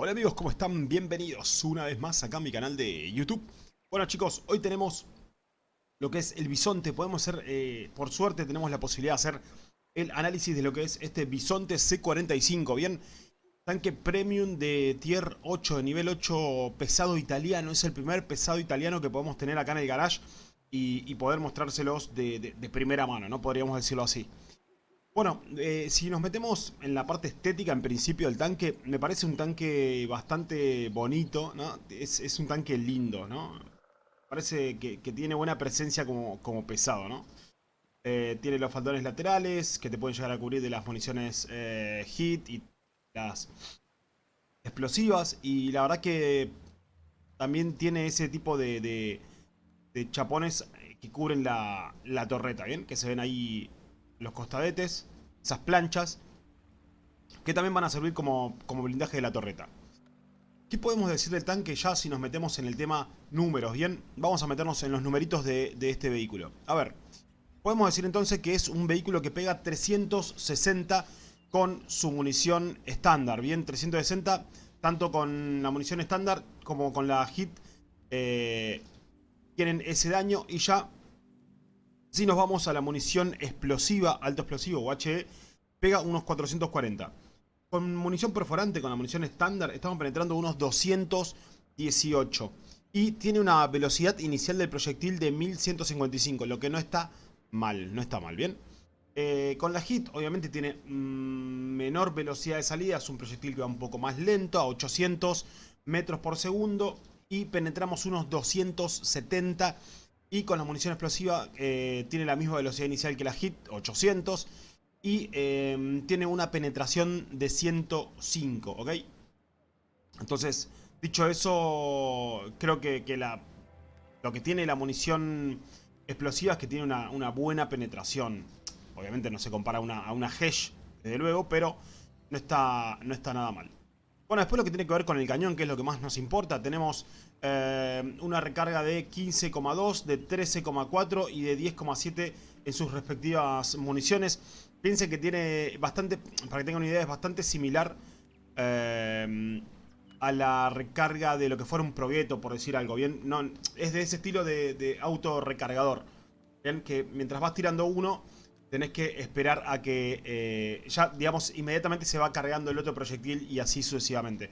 Hola amigos, ¿cómo están? Bienvenidos una vez más acá a mi canal de YouTube. Bueno chicos, hoy tenemos lo que es el bisonte. Podemos hacer, eh, por suerte tenemos la posibilidad de hacer el análisis de lo que es este bisonte C45, ¿bien? Tanque premium de tier 8, de nivel 8 pesado italiano. Es el primer pesado italiano que podemos tener acá en el garage y, poder mostrárselos de, de primera mano, ¿no? Podríamos decirlo así. Bueno, eh, si nos metemos en la parte estética en principio del tanque, me parece un tanque bastante bonito, ¿no? Es, un tanque lindo, ¿no? Parece que, tiene buena presencia como, pesado, ¿no? Eh, tiene los faldones laterales que te pueden llegar a cubrir de las municiones eh, hit y las explosivas. Y la verdad que también tiene ese tipo de, chapones que cubren la, la torreta, ¿bien? Que se ven ahí los costadetes, esas planchas, que también van a servir como, como blindaje de la torreta. ¿Qué podemos decir del tanque ya si nos metemos en el tema números? Bien, vamos a meternos en los numeritos de, este vehículo. A ver, podemos decir entonces que es un vehículo que pega 360 con su munición estándar. Bien, 360 tanto con la munición estándar como con la hit eh, tienen ese daño y ya si nos vamos a la munición explosiva, alto explosivo o HE, pega unos 440. Con munición perforante, con la munición estándar, estamos penetrando unos 218. Y tiene una velocidad inicial del proyectil de 1155, lo que no está mal, no está mal, ¿bien? Eh, con la HIT, obviamente tiene mm, menor velocidad de salida, es un proyectil que va un poco más lento, a 800 metros por segundo. Y penetramos unos 270 y con la munición explosiva eh, tiene la misma velocidad inicial que la HIT, 800. Y em, tiene una penetración de 105, ¿ok? Entonces, dicho eso, creo que, la, lo que tiene la munición explosiva es que tiene una, buena penetración. Obviamente no se compara a una, a una Hesh, desde luego, pero no está, no está nada mal. Bueno, después lo que tiene que ver con el cañón, que es lo que más nos importa, tenemos eh, una recarga de 15,2, de 13,4 y de 10,7 en sus respectivas municiones. Piensen que tiene bastante, para que tengan una idea, es bastante similar eh, a la recarga de lo que fuera un Progetto, por decir algo. Bien, no, es de ese estilo de, de auto recargador. Bien, que mientras vas tirando uno tenés que esperar a que eh, ya, digamos, inmediatamente se va cargando el otro proyectil y así sucesivamente.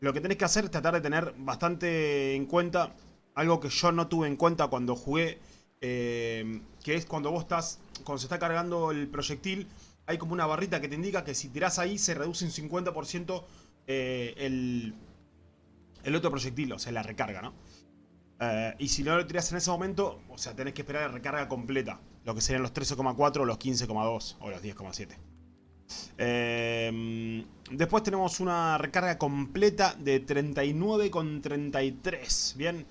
Lo que tenés que hacer es tratar de tener bastante en cuenta algo que yo no tuve en cuenta cuando jugué, eh, que es cuando vos estás, cuando se está cargando el proyectil, hay como una barrita que te indica que si tirás ahí se reduce un 50% eh, el, el otro proyectil, o sea, la recarga, ¿no? y si no lo tirás en ese momento, o sea, tenés que esperar la recarga completa. Lo que serían los 13,4, los 15,2 o los 10,7. Eh, después tenemos una recarga completa de 39,33. Bien,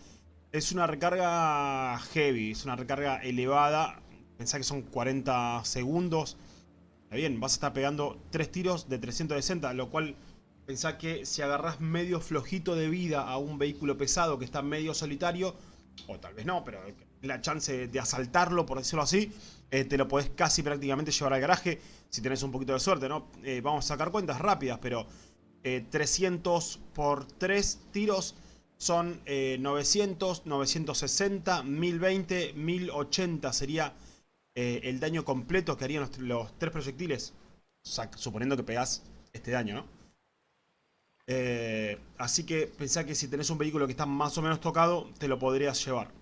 es una recarga heavy, es una recarga elevada. Pensá que son 40 segundos. Bien, vas a estar pegando 3 tiros de 360, lo cual pensá que si agarras medio flojito de vida a un vehículo pesado que está medio solitario, o tal vez no, pero la chance de asaltarlo, por decirlo así, eh, te lo podés casi prácticamente llevar al garaje si tenés un poquito de suerte, ¿no? Eh, vamos a sacar cuentas rápidas, pero 300 eh, por 3 tiros son 900, 960, 1020, 1080 sería el daño completo que harían los, los tres proyectiles, suponiendo que pegás este daño, ¿no? así que pensá que si tenés un vehículo que está más o menos tocado, te lo podrías llevar.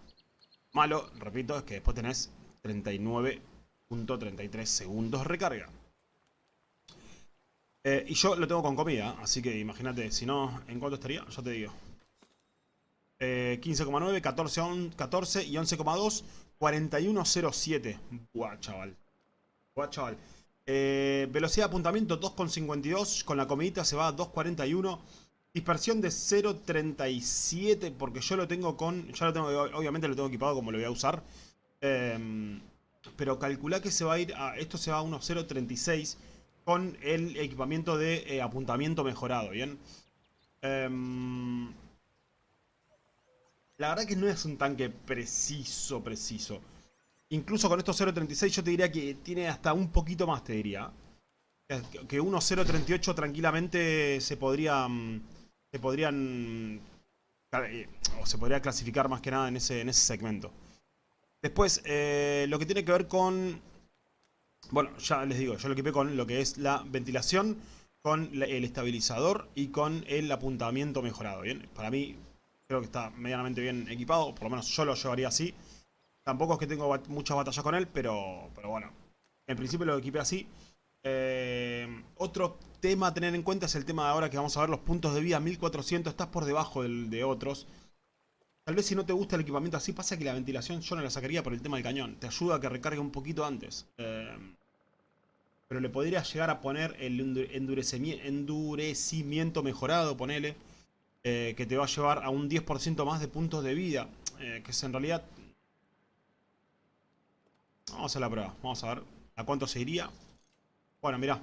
Malo, repito, es que después tenés 39.33 segundos recarga. Eh, y yo lo tengo con comida, así que imagínate, si no, ¿en cuánto estaría? Ya te digo. 15,9, 14, 14 y 11,2, 41,07. Buah, chaval. Buah, chaval. Eh, velocidad de apuntamiento 2,52. Con la comidita se va a 2,41. Dispersión de 0.37 porque yo lo tengo con... Ya lo tengo, obviamente lo tengo equipado como lo voy a usar. Em, pero calcula que se va a ir a... Esto se va a unos 0.36 con el equipamiento de eh, apuntamiento mejorado, ¿bien? Em, la verdad que no es un tanque preciso, preciso. Incluso con estos 0.36 yo te diría que tiene hasta un poquito más, te diría. Que unos 0.38 tranquilamente se podría... Mm, se podrían... eh, o se podría clasificar más que nada en ese, en ese segmento. Después, eh, lo que tiene que ver con... Bueno, ya les digo, yo lo equipé con lo que es la ventilación, con el estabilizador y con el apuntamiento mejorado, ¿bien? Para mí, creo que está medianamente bien equipado, por lo menos yo lo llevaría así. Tampoco es que tengo bat muchas batallas con él, pero, pero bueno, en principio lo equipé así. Eh, otro tema a tener en cuenta es el tema de ahora que vamos a ver los puntos de vida 1400, estás por debajo del, de otros. Tal vez si no te gusta el equipamiento así, pasa que la ventilación yo no la sacaría por el tema del cañón. Te ayuda a que recargue un poquito antes. Eh, pero le podrías llegar a poner el endurecimiento mejorado, ponele. Eh, que te va a llevar a un 10% más de puntos de vida. Que es en realidad... Vamos a la prueba. Vamos a ver a cuánto se iría. Bueno, mirá.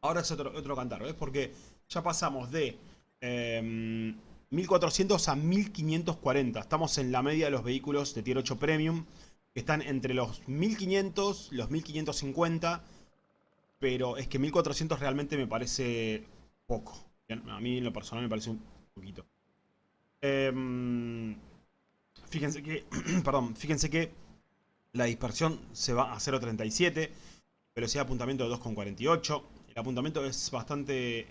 Ahora es otro, otro cantar, ¿ves? Porque ya pasamos de... 1400 a 1540. Estamos en la media de los vehículos de Tier 8 Premium. Que están entre los 1500, los 1550. Pero es que 1400 realmente me parece poco. A mí en lo personal me parece un poquito. Em, fíjense que, perdón, fíjense que la dispersión se va a 0.37. Velocidad de apuntamiento de 2.48. El apuntamiento es bastante...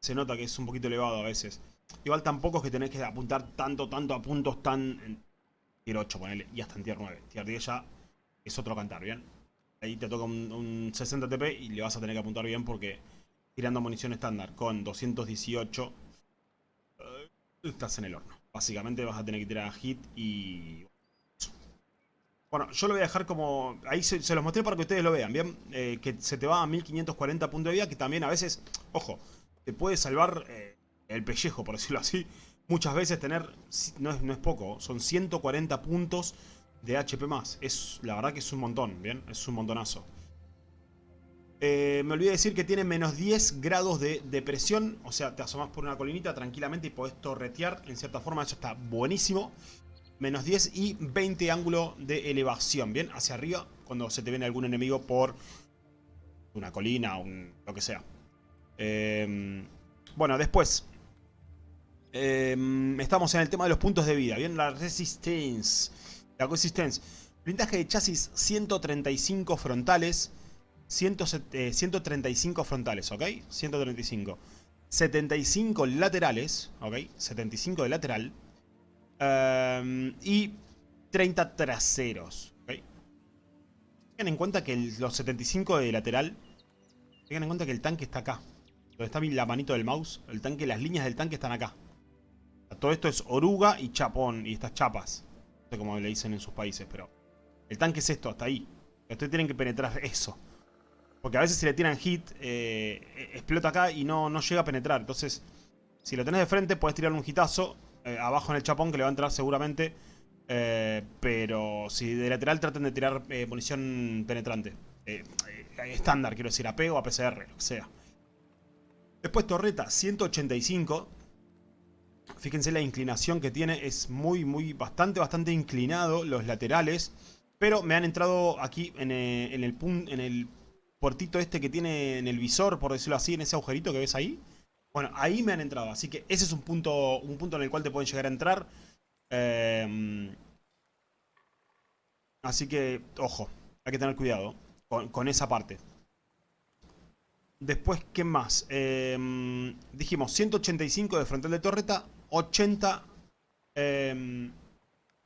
Se nota que es un poquito elevado a veces. Igual tampoco es que tenés que apuntar tanto, tanto a puntos tan... En tier 8, ponele, y hasta en tier 9. Tier 10 ya es otro cantar, ¿bien? Ahí te toca un, 60 TP y le vas a tener que apuntar bien porque tirando munición estándar con 218 eh, estás en el horno. Básicamente vas a tener que tirar a hit y... Bueno, yo lo voy a dejar como... Ahí se, los mostré para que ustedes lo vean, ¿bien? Eh, que se te va a 1540 puntos de vida, que también a veces, ojo, te puede salvar... Eh, el pellejo, por decirlo así, muchas veces tener, no es, no es poco, son 140 puntos de HP más. Es, la verdad que es un montón, ¿bien? Es un montonazo. Eh, me olvidé decir que tiene menos 10 grados de, presión. O sea, te asomas por una colinita tranquilamente y podés torretear. En cierta forma, eso está buenísimo. Menos 10 y 20 ángulo de elevación. Bien, hacia arriba cuando se te viene algún enemigo por una colina o lo que sea. Eh, bueno, después. Em, estamos en el tema de los puntos de vida. Bien, la Resistance. La Resistance. Blindaje de chasis 135 frontales. 135 eh, frontales, ¿ok? 135. 75 laterales, ¿ok? 75 de lateral. Em, y 30 traseros. Tengan en cuenta que los 75 de lateral... Tengan en cuenta que el tanque está acá. Donde está la manito del mouse. El tanque, las líneas del tanque están acá. Todo esto es oruga y chapón. Y estas chapas. No sé cómo le dicen en sus países, pero... El tanque es esto, hasta ahí. Ustedes tienen que penetrar eso. Porque a veces si le tiran hit, eh, explota acá y no, no llega a penetrar. Entonces, si lo tenés de frente, puedes tirar un hitazo eh, abajo en el chapón que le va a entrar seguramente. Eh, pero si de lateral traten de tirar munición penetrante. estándar, quiero decir, AP o APCR, lo que sea. Después torreta 185. Fíjense la inclinación que tiene. Es muy, muy, bastante, bastante inclinado los laterales. Pero me han entrado aquí en eh, el, en el, puertito este que tiene en el visor, por decirlo así, en ese agujerito que ves ahí. Bueno, ahí me han entrado. Así que ese es un punto, un punto en el cual te pueden llegar a entrar. Em, así que, ojo, hay que tener cuidado con esa parte. Después, ¿qué más? Em, dijimos 185 de frontal de torreta, 80... Eh,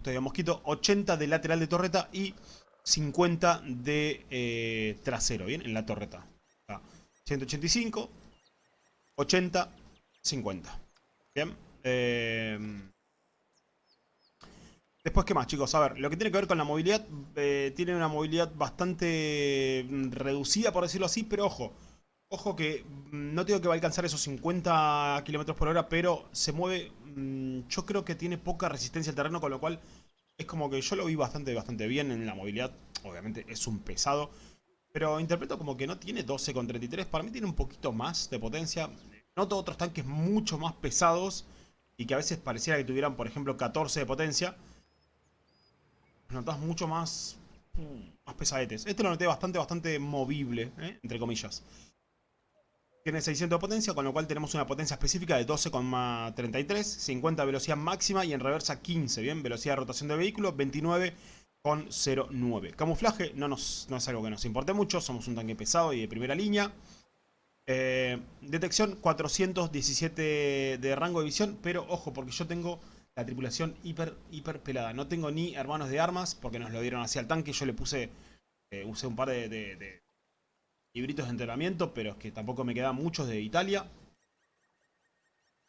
todavía mosquito, 80 de lateral de torreta y 50 de eh, trasero, ¿bien? En la torreta. 185, 80, 50. ¿Bien? Em, después, ¿qué más, chicos? A ver, lo que tiene que ver con la movilidad, eh, tiene una movilidad bastante mm, reducida, por decirlo así, pero ojo, Ojo que mm, no tengo que va a alcanzar esos 50 km por hora, pero se mueve, mm, yo creo que tiene poca resistencia al terreno, con lo cual es como que yo lo vi bastante, bastante bien en la movilidad. Obviamente es un pesado, pero interpreto como que no tiene 12,33, para mí tiene un poquito más de potencia. Noto otros tanques mucho más pesados y que a veces pareciera que tuvieran, por ejemplo, 14 de potencia. Notas mucho más, más pesadetes. Este lo noté bastante, bastante movible, ¿eh? entre comillas. Tiene 600 de potencia, con lo cual tenemos una potencia específica de 12,33, 50 velocidad máxima y en reversa 15, ¿bien? Velocidad de rotación de vehículo 29,09. Camuflaje no, nos, no es algo que nos importe mucho, somos un tanque pesado y de primera línea. Eh, detección 417 de rango de visión, pero ojo, porque yo tengo la tripulación hiper, hiper pelada. No tengo ni hermanos de armas, porque nos lo dieron hacia el tanque. Yo le puse, eh, un par de, libritos de entrenamiento, pero es que tampoco me quedan muchos de Italia.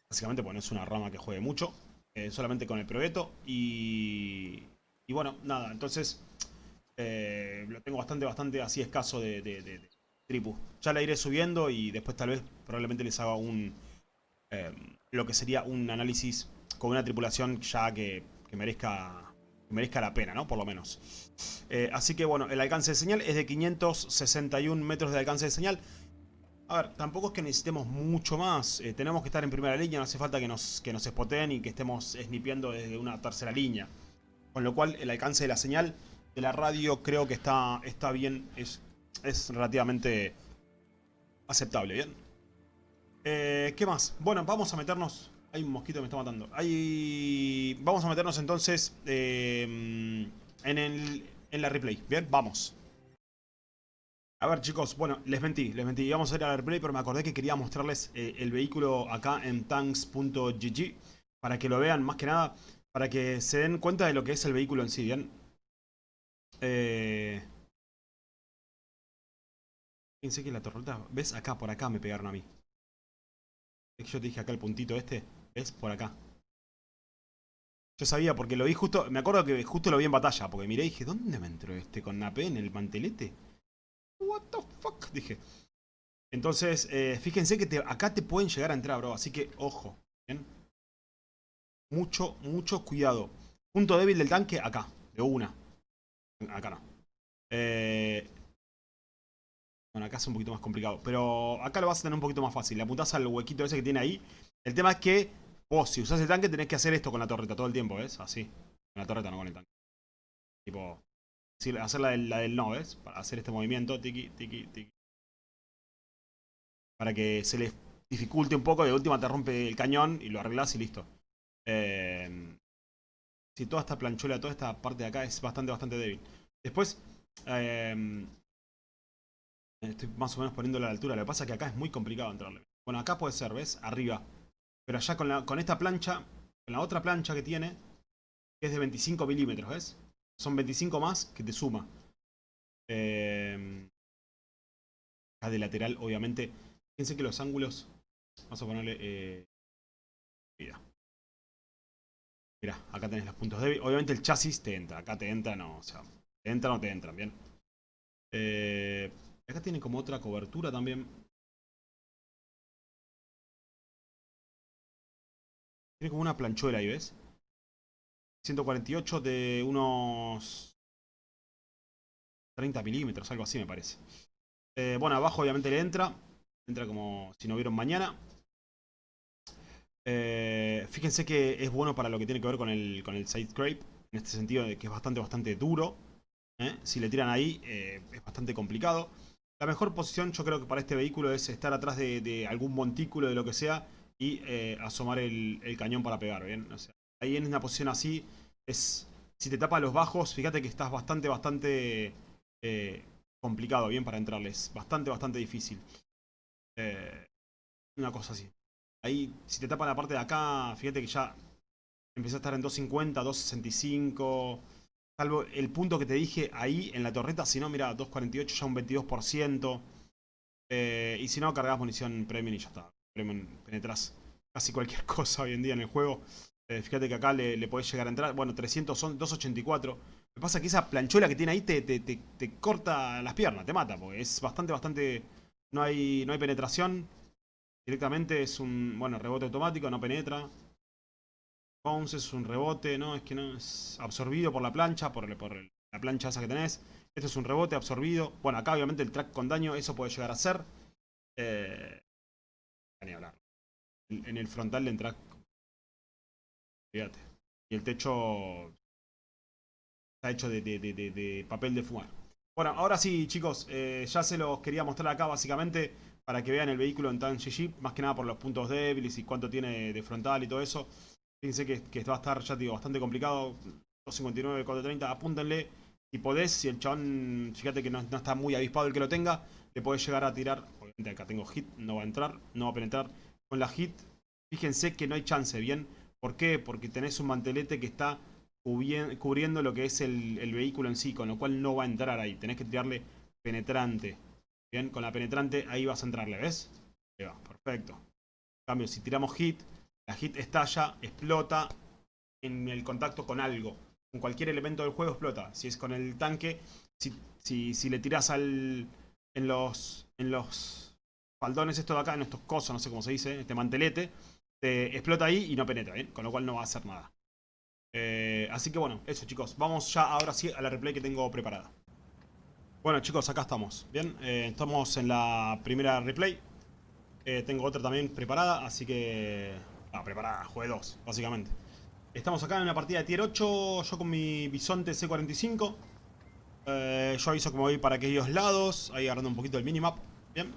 Básicamente, bueno, es una rama que juegue mucho, eh, solamente con el proyecto. Y, y bueno, nada, entonces lo tengo bastante, bastante así escaso de tripu. Ya la iré subiendo y después tal vez probablemente les haga un... Eh, lo que sería un análisis con una tripulación ya que, merezca merezca la pena, ¿no? Por lo menos. Eh, así que bueno, el alcance de señal es de 561 metros de alcance de señal. A ver, tampoco es que necesitemos mucho más. Eh, tenemos que estar en primera línea, no hace falta que nos, que nos spoteen y que estemos snipeando desde una tercera línea. Con lo cual, el alcance de la señal de la radio creo que está, está bien, es es relativamente aceptable, ¿bien? Eh, ¿Qué más? Bueno, vamos a meternos... Hay un mosquito que me está matando. Hay... Vamos a meternos entonces eh, en, el, en la replay. Bien, vamos. A ver chicos, bueno, les mentí, les mentí. Vamos a ir a la replay, pero me acordé que quería mostrarles eh, el vehículo acá en tanks.gg. Para que lo vean, más que nada, para que se den cuenta de lo que es el vehículo en sí, ¿bien? Eh... Pensé que la torreta... ¿Ves? Acá, por acá me pegaron a mí. Es que yo te dije acá el puntito este. ¿Ves? Por acá. Yo sabía porque lo vi justo... Me acuerdo que justo lo vi en batalla. Porque miré y dije, ¿dónde me entró este con AP en el mantelete? What the fuck? Dije. Entonces, eh, fíjense que acá te pueden llegar a entrar, bro. Así que, ojo. Mucho, mucho cuidado. Punto débil del tanque, acá. De una. Acá no. Eh, bueno, acá es un poquito más complicado. Pero acá lo vas a tener un poquito más fácil. Le apuntás al huequito ese que tiene ahí. El tema es que vos, si usás el tanque, tenés que hacer esto con la torreta todo el tiempo, ¿ves? Así. Con la torreta, no con el tanque. Tipo... Hacer la del, no, ¿ves? Para hacer este movimiento. Tiki, tiki, tiki. Para que se les dificulte un poco. De última te rompe el cañón y lo arreglás y listo. Eh, si toda esta planchuela, toda esta parte de acá es bastante, bastante débil. Después... Eh, Estoy más o menos poniéndolo a la altura. Lo que pasa es que acá es muy complicado entrarle. Bueno, acá puede ser, ¿ves? Arriba. Pero allá con, esta plancha, con la otra plancha que tiene, que es de 25 milímetros, ¿ves? Son 25 más que te suma. Eh, acá de lateral, obviamente. Fíjense que los ángulos... Vamos a ponerle... Eh. Mira, acá tenés los puntos débiles. Obviamente el chasis te entra. Acá te entra, no. O sea, te entra o no te entran, ¿bien? Eh... Acá tiene como otra cobertura también. Tiene como una planchuela ahí, ¿ves? 148 de unos 30 milímetros, algo así me parece. Eh, bueno, abajo obviamente le entra. Entra como si no vieron mañana. Eh, fíjense que es bueno para lo que tiene que ver con el, con el side scrape. En este sentido que es bastante, bastante duro. ¿eh? Si le tiran ahí, es bastante complicado. La mejor posición yo creo que para este vehículo es estar atrás de, algún montículo de lo que sea y eh, asomar el, cañón para pegar, ¿bien? ahí en una posición así es... Si te tapa los bajos, fíjate que estás bastante, bastante eh, complicado, ¿bien? Para entrarles. Bastante, bastante difícil. Eh, una cosa así. Ahí, si te tapa la parte de acá, fíjate que ya empieza a estar en 250, 265... Salvo el punto que te dije ahí en la torreta. Si no, mira, 2.48 ya un 22%. Eh, y si no, cargas munición premium y ya está. Premium penetras casi cualquier cosa hoy en día en el juego. Eh, fíjate que acá le, podés llegar a entrar. Bueno, 300 son 284. Lo que pasa es que esa planchuela que tiene ahí te, te, corta las piernas, te mata. Porque es bastante, bastante... No hay, no hay penetración. Directamente es un... Bueno, rebote automático, no penetra. Bounce es un rebote, ¿no? Es que no es absorbido por la plancha, por, la plancha esa que tenés. Este es un rebote absorbido. Bueno, acá obviamente el track con daño, eso puede llegar a ser. Eh, ni hablar. En el frontal del track. Fíjate. Y el techo está hecho de, papel de fumar. Bueno, ahora sí, chicos, eh, ya se los quería mostrar acá básicamente para que vean el vehículo en tan GG, más que nada por los puntos débiles y cuánto tiene de frontal y todo eso. Fíjense que, va a estar, ya bastante complicado. 259, 430, apúntenle. Si podés, si el chabón, fíjate que no, está muy avispado el que lo tenga, le podés llegar a tirar. Obviamente acá tengo hit, no va a entrar, no va a penetrar. Con la hit, fíjense que no hay chance, ¿bien? ¿Por qué? Porque tenés un mantelete que está cubriendo lo que es el, el vehículo en sí, con lo cual no va a entrar ahí. Tenés que tirarle penetrante. Bien, con la penetrante ahí vas a entrarle, ¿ves? Ahí va, perfecto. En cambio, si tiramos hit, la hit estalla, explota en el contacto con algo. Con cualquier elemento del juego explota. Si es con el tanque, si, si, le tiras al, en los en los faldones esto de acá, en estos cosos, no sé cómo se dice, este mantelete, te explota ahí y no penetra, ¿bien? Con lo cual no va a hacer nada. Eh, así que bueno, eso chicos. Vamos ya ahora sí a la replay que tengo preparada. Bueno chicos, acá estamos. Bien, eh, estamos en la primera replay. Eh, tengo otra también preparada, así que... Ah, preparada, jugué dos, básicamente. Estamos acá en una partida de tier 8, yo con mi bisonte C45. Eh, yo aviso que me voy para aquellos lados, ahí agarrando un poquito el minimap. Bien.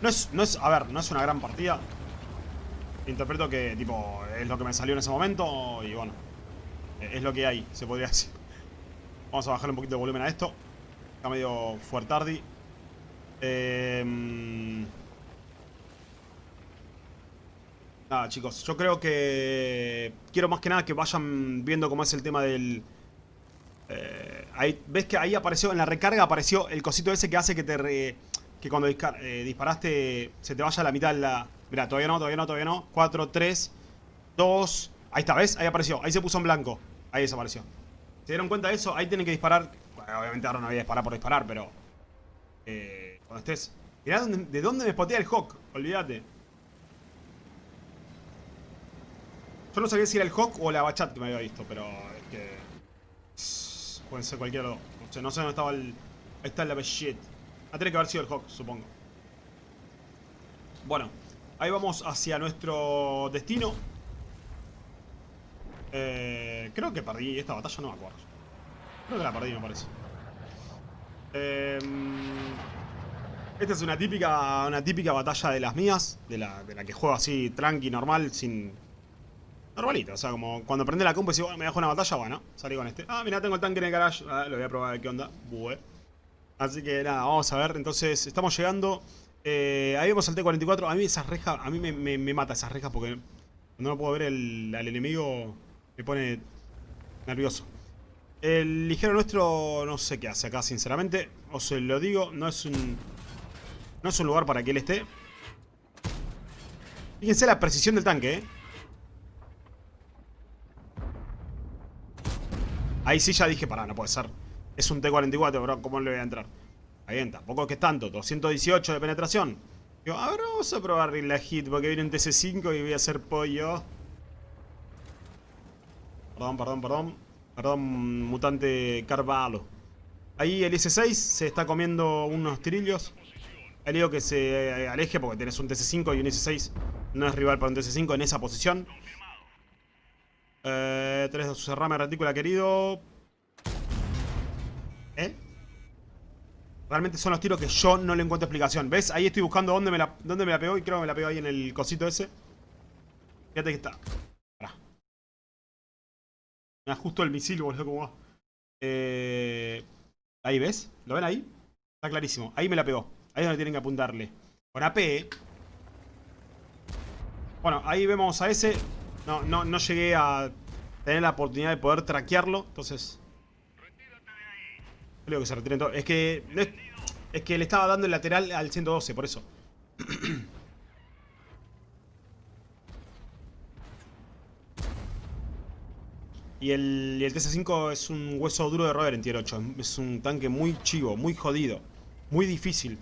No es, no es, a ver, no es una gran partida. Interpreto que, tipo, es lo que me salió en ese momento y bueno, es lo que hay, se podría decir. Vamos a bajarle un poquito de volumen a esto. Está medio fuertardi. Eh, nada, chicos. Yo creo que... Quiero más que nada que vayan viendo cómo es el tema del... Eh, ¿Ves que ahí apareció, en la recarga apareció el cosito ese que hace que te... que cuando eh, disparaste se te vaya a la mitad de la... Mira, todavía no, todavía no, todavía no. 4, 3, 2... Ahí está, ¿ves? Ahí apareció. Ahí se puso en blanco. Ahí desapareció. ¿Se dieron cuenta de eso? Ahí tienen que disparar. Bueno, obviamente ahora no voy a disparar por disparar, pero... Eh, cuando estés... Mirá de dónde me spotea el Hawk. Olvídate. Yo no sabía si era el Hawk o la Bachat que me había visto, pero es que... Puede ser cualquiera no sé dónde estaba el... Ahí está el shit. Ah, tiene que haber sido el Hawk, supongo. Bueno, ahí vamos hacia nuestro destino. Eh, creo que perdí esta batalla, no me acuerdo. Creo que la perdí, me parece. Eh, esta es una típica, una típica batalla de las mías. De la, de la que juego así, tranqui, normal, sin... Normalita, o sea, como cuando prende la compu y bueno, me dejo una batalla, bueno, salí con este. Ah, mira, tengo el tanque en el garage. Ah, lo voy a probar qué onda. Así que nada, vamos a ver. Entonces, estamos llegando. Eh, ahí vemos al T-44. A mí esas rejas, a mí me, me, mata esas rejas porque no puedo ver el, al enemigo me pone nervioso. El ligero nuestro no sé qué hace acá, sinceramente. O se lo digo, no es un... No es un lugar para que él esté. Fíjense la precisión del tanque, ¿eh? Ahí sí ya dije, pará, no puede ser. Es un T-44, bro, ¿cómo le voy a entrar? Ahí bien, tampoco es que es tanto, 218 de penetración. Digo, a ver, vamos a probar la hit, porque viene un TC5 y voy a hacer pollo. Perdón, perdón, perdón. Perdón, mutante Carvalho. Ahí el S6 se está comiendo unos tirillos. Le digo que se aleje porque tenés un TC5 y un S6 no es rival para un TC5 en esa posición. Eh, tenés su cerrame retícula querido. ¿Eh? Realmente son los tiros que yo no le encuentro explicación. ¿Ves? Ahí estoy buscando dónde me la, dónde me la pegó y creo que me la pegó ahí en el cosito ese. Fíjate que está. Me da justo el misil, boludo, como va. Eh, ahí, ¿ves? ¿Lo ven ahí? Está clarísimo. Ahí me la pegó. Ahí es donde tienen que apuntarle. Con AP. Bueno, ahí vemos a ese. No, no, no llegué a tener la oportunidad de poder traquearlo. Entonces... Creo que se retiren. Es que... Es que le estaba dando el lateral al 112, por eso. Y el, el TC5 es un hueso duro de roer en tier 8. Es un tanque muy chivo, muy jodido. Muy difícil.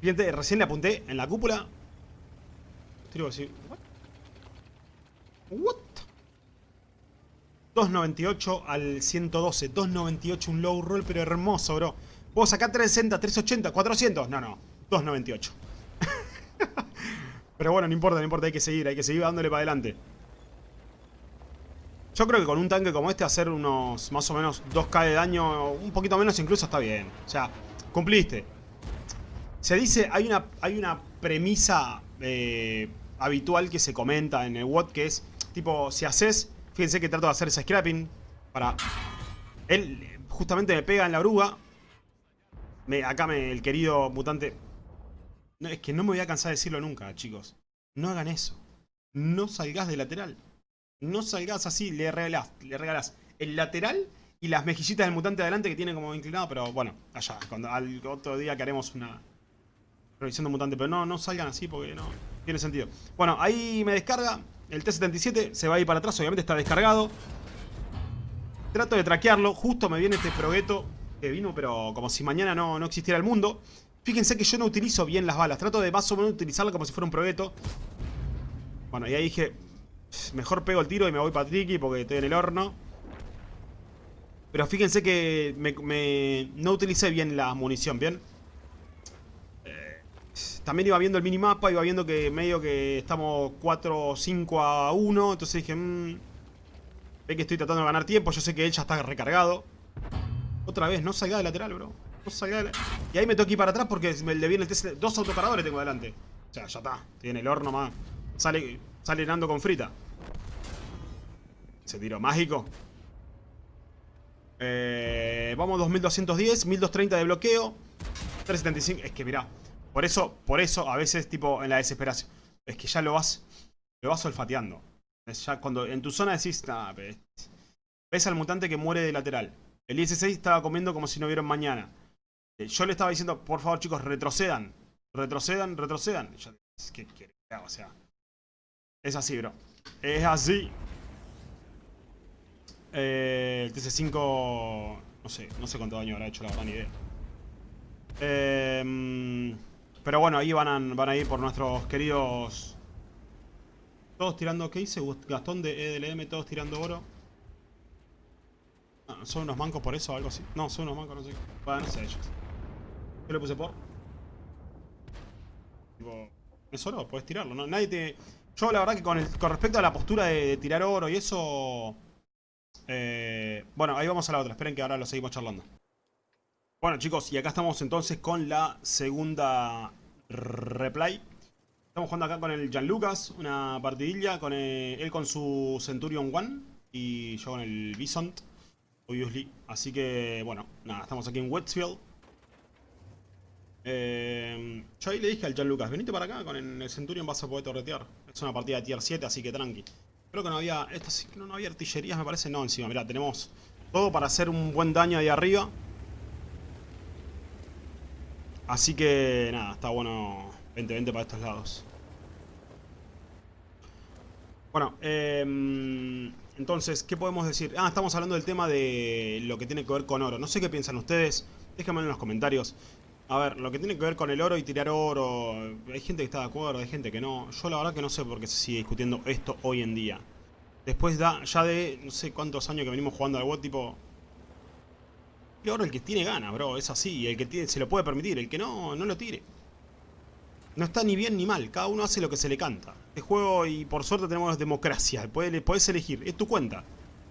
Fíjate, recién le apunté en la cúpula. Estoy así. What? What? 298 al 112. 298, un low roll, pero hermoso, bro. Puedo sacar 360, 380, 400. No, no. 298. pero bueno, no importa, no importa. Hay que seguir, hay que seguir dándole para adelante. Yo creo que con un tanque como este hacer unos más o menos 2k de daño, un poquito menos incluso está bien. O sea, cumpliste. Se dice, hay una, hay una premisa eh, habitual que se comenta en el WOT que es, tipo, si haces, fíjense que trato de hacer ese scrapping para... Él justamente me pega en la oruga. Me, acá el querido mutante... Es que no me voy a cansar de decirlo nunca, chicos. No hagan eso. No salgas de lateral. No salgas así, le regalás, le regalás el lateral y las mejillitas del mutante adelante que tiene como inclinado, pero bueno, allá, al otro día que haremos una revisión de mutante, pero no, no salgan así porque no tiene sentido. Bueno, ahí me descarga, el T-77 se va a ir para atrás, obviamente está descargado. Trato de traquearlo, justo me viene este progueto que vino, pero como si mañana no, no existiera el mundo. Fíjense que yo no utilizo bien las balas, trato de más o menos utilizarlo como si fuera un progueto. Bueno, y ahí dije, mejor pego el tiro y me voy para Triki porque estoy en el horno. Pero fíjense que me, no utilicé bien la munición, ¿bien? Eh, también iba viendo el minimapa, iba viendo que medio que estamos 4, 5 a 1. Entonces dije, mmm, ve que estoy tratando de ganar tiempo. Yo sé que él ya está recargado. Otra vez, no salga de lateral, bro. No salga de Y ahí me ir para atrás porque le viene el TC. Dos autocargadores tengo adelante. O sea, ya está. Tiene el horno más. Sale, sale Nando con frita. Ese tiro mágico. Eh, vamos 2210, 1230 de bloqueo. 375. Es que mirá, por eso, por eso a veces tipo en la desesperación. Es que ya lo vas, lo vas olfateando. ya cuando en tu zona decís, ves al mutante que muere de lateral. El IS-6 estaba comiendo como si no vieron mañana. Eh, yo le estaba diciendo, por favor chicos, retrocedan. Retrocedan, retrocedan. ¿Qué O sea, es así, bro. Es así. Eh, el TC5... No sé, no sé cuánto daño habrá hecho, la verdad, ni idea. Eh, pero bueno, ahí van a, van a ir por nuestros queridos... Todos tirando, ¿qué hice? Gastón de EDLM, todos tirando oro. Ah, ¿Son unos mancos por eso o algo así? No, son unos mancos, no sé. Bueno, no sé ellos. ¿Qué le puse por? Tipo, ¿es oro? Puedes tirarlo, ¿no? Nadie te... Yo la verdad que con, con respecto a la postura de tirar oro y eso... Eh, bueno, ahí vamos a la otra. Esperen que ahora lo seguimos charlando. Bueno, chicos, y acá estamos entonces con la segunda replay. Estamos jugando acá con el Lucas una partidilla, con él con su Centurion One y yo con el Bisont, obviously. Así que, bueno, nada, estamos aquí en Westfield. Eh, yo ahí le dije al Lucas, venite para acá, con el Centurion vas a poder torretear. Es una partida de tier 7, así que tranqui. Creo que no había... Esto no, había artillerías, me parece. No, encima, mirá, tenemos todo para hacer un buen daño ahí arriba. Así que, nada, está bueno 20-20 para estos lados. Bueno, eh, entonces, ¿qué podemos decir? Ah, estamos hablando del tema de lo que tiene que ver con oro. No sé qué piensan ustedes. Déjenme en los comentarios. A ver, lo que tiene que ver con el oro y tirar oro, hay gente que está de acuerdo, hay gente que no. Yo la verdad que no sé por qué se sigue discutiendo esto hoy en día. Después da, ya de no sé cuántos años que venimos jugando al WOT, tipo... El oro el que tiene gana, bro, es así. El que tiene, se lo puede permitir, el que no, no lo tire. No está ni bien ni mal, cada uno hace lo que se le canta. Este juego, y por suerte tenemos democracia, puedes, elegir, es tu cuenta.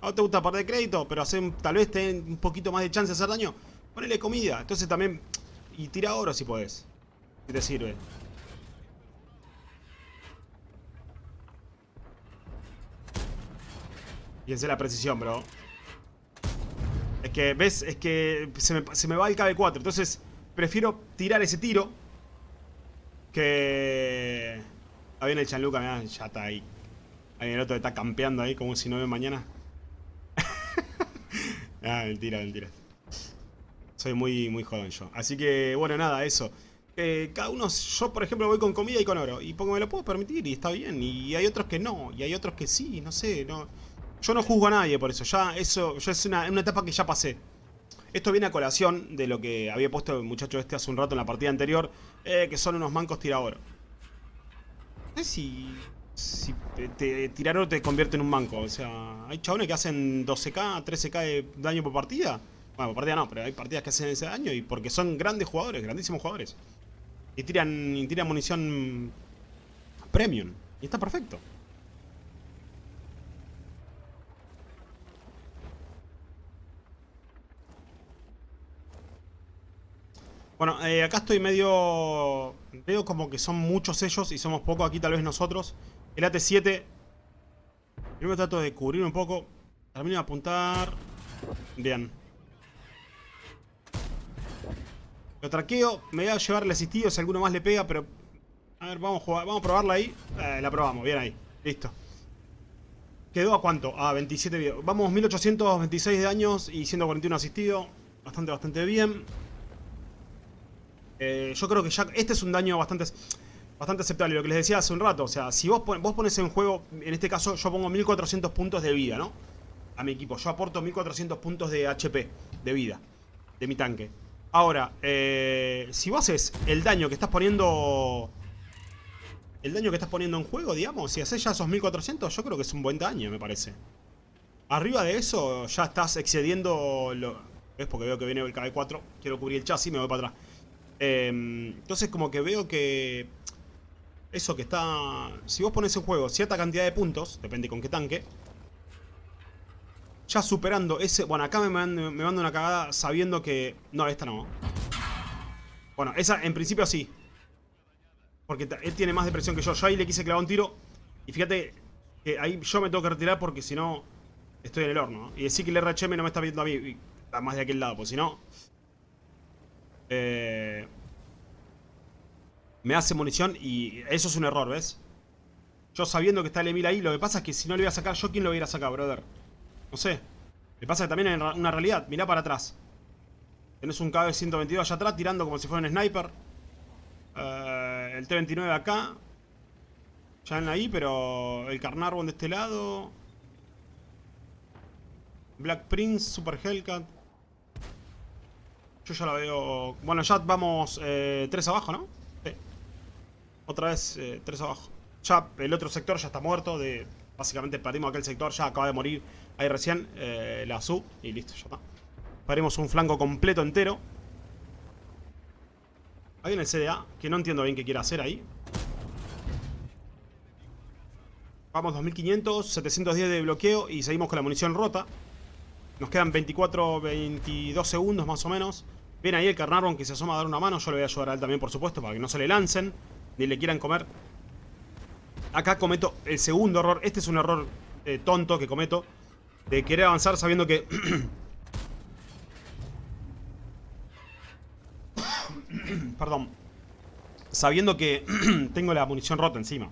A te gusta perder crédito, pero hacer, tal vez ten un poquito más de chance de hacer daño, ponele comida. Entonces también y tira oro si podés. Si te sirve. Fíjense la precisión, bro. Es que, ¿ves? Es que se me, va el KB4. Entonces, prefiero tirar ese tiro. Que... Ahí viene el Chanluca, mirá, ya está ahí. Ahí el otro está campeando ahí como si no ve mañana. ah, mentira, mentira. Soy muy, muy joven yo. Así que, bueno, nada, eso. Eh, cada uno, yo por ejemplo voy con comida y con oro. Y porque me lo puedo permitir y está bien. Y hay otros que no. Y hay otros que sí, no sé. no Yo no juzgo a nadie por eso. Ya eso ya es una, etapa que ya pasé. Esto viene a colación de lo que había puesto el muchacho este hace un rato en la partida anterior. Eh, que son unos mancos tira oro. No sé si, si te, tirar oro te convierte en un manco. O sea, hay chabones que hacen 12k, 13k de daño por partida. Bueno, partida no, pero hay partidas que hacen ese daño y porque son grandes jugadores, grandísimos jugadores. Y tiran, tiran munición premium. Y está perfecto. Bueno, eh, acá estoy medio... Veo como que son muchos ellos y somos pocos aquí tal vez nosotros. El AT-7... Primero trato de cubrir un poco. Termino de apuntar... Bien. Lo traqueo. Me voy a llevar el asistido si alguno más le pega, pero... A ver, vamos a jugar. Probarla ahí. Eh, la probamos. Bien ahí. Listo. ¿Quedó a cuánto? A 27 videos. Vamos 1826 de años y 141 asistido. Bastante, bastante bien. Eh, yo creo que ya este es un daño bastante, bastante aceptable. Lo que les decía hace un rato. O sea, si vos, vos pones en juego, en este caso yo pongo 1400 puntos de vida, ¿no? A mi equipo. Yo aporto 1400 puntos de HP, de vida, de mi tanque. Ahora, eh, si vos haces el daño que estás poniendo... El daño que estás poniendo en juego, digamos, si haces ya esos 1400, yo creo que es un buen daño, me parece. Arriba de eso, ya estás excediendo lo... ¿Ves? Porque veo que viene el KB4. Quiero cubrir el chasis, me voy para atrás. Em, entonces como que veo que... Eso que está... Si vos pones en juego cierta cantidad de puntos, depende con qué tanque. Ya superando ese... Bueno, acá me mando, me una cagada sabiendo que... No, esta no. Bueno, esa en principio sí. Porque él tiene más depresión que yo. Yo ahí le quise clavar un tiro. Y fíjate que ahí yo me tengo que retirar porque si no... Estoy en el horno. Y decir que el RHM no me está viendo a mí. Está más de aquel lado. Pues si no... Eh, me hace munición y eso es un error, ¿ves? Yo sabiendo que está el Emil ahí, lo que pasa es que si no le voy a sacar yo, ¿quién lo voy a a sacar, brother? No sé. Me pasa que también en una realidad, mirá para atrás. Tenés un KB-122 allá atrás tirando como si fuera un sniper. Eh, el T-29 acá. Ya en ahí, pero el Carnarvon de este lado. Black Prince, Super Hellcat. Yo ya la veo... Bueno, ya vamos eh, tres abajo, ¿no? Sí. Otra vez eh, tres abajo. Ya el otro sector ya está muerto. De, básicamente perdimos aquel sector. Ya acaba de morir ahí recién eh, la SU. Y listo, ya está. Perdimos un flanco completo entero. Hay en el CDA que no entiendo bien qué quiere hacer ahí. Vamos 2500, 710 de bloqueo y seguimos con la munición rota. Nos quedan 24, 22 segundos más o menos. Viene ahí el Carnarvon que se asoma a dar una mano. Yo le voy a ayudar a él también, por supuesto, para que no se le lancen. Ni le quieran comer. Acá cometo el segundo error. Este es un error eh, tonto que cometo. De querer avanzar sabiendo que... Perdón. Sabiendo que tengo la munición rota encima.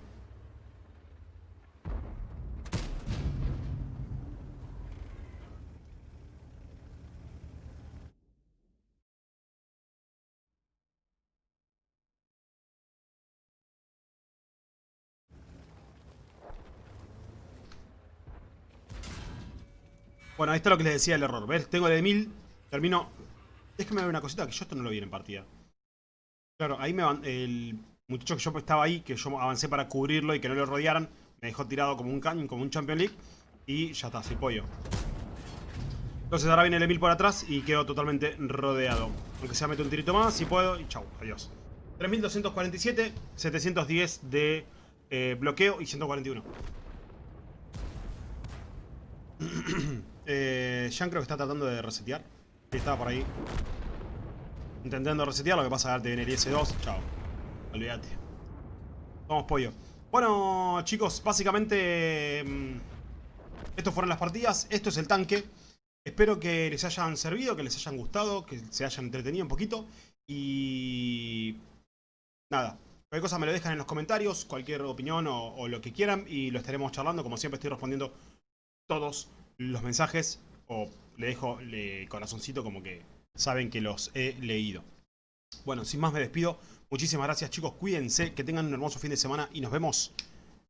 Ahí está lo que les decía el error. ¿Ves? Tengo de 1000, termino... Déjame ver una cosita, que yo esto no lo vi en partida. Claro, ahí me. El muchacho que yo estaba ahí, que yo avancé para cubrirlo y que no lo rodearan, me dejó tirado como un cañón, como un Champion League. Y ya está, pollo. Entonces ahora viene el Emil por atrás y quedo totalmente rodeado. Aunque sea meto un tirito más, si puedo, y chau, adiós. 3247, 710 de eh, bloqueo y 141. Eh, Jean creo que está tratando de resetear. estaba por ahí. Intentando resetear, lo que pasa es que te viene el IS-2. Chao. Olvídate. Vamos pollo. Bueno, chicos, básicamente... Mm, estos fueron las partidas. Esto es el tanque. Espero que les hayan servido, que les hayan gustado, que se hayan entretenido un poquito. Y... Nada. Cualquier cosa me lo dejan en los comentarios, cualquier opinión o lo que quieran. Y lo estaremos charlando. Como siempre estoy respondiendo todos los mensajes o le dejo el corazoncito como que saben que los he leído. Bueno, sin más me despido. Muchísimas gracias chicos, cuídense, que tengan un hermoso fin de semana y nos vemos...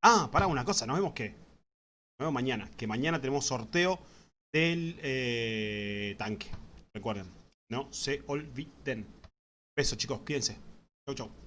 Ah, para una cosa, nos vemos que... Nos vemos mañana, que mañana tenemos sorteo del eh, tanque. Recuerden, no se olviden. Besos chicos, cuídense. Chau, chau.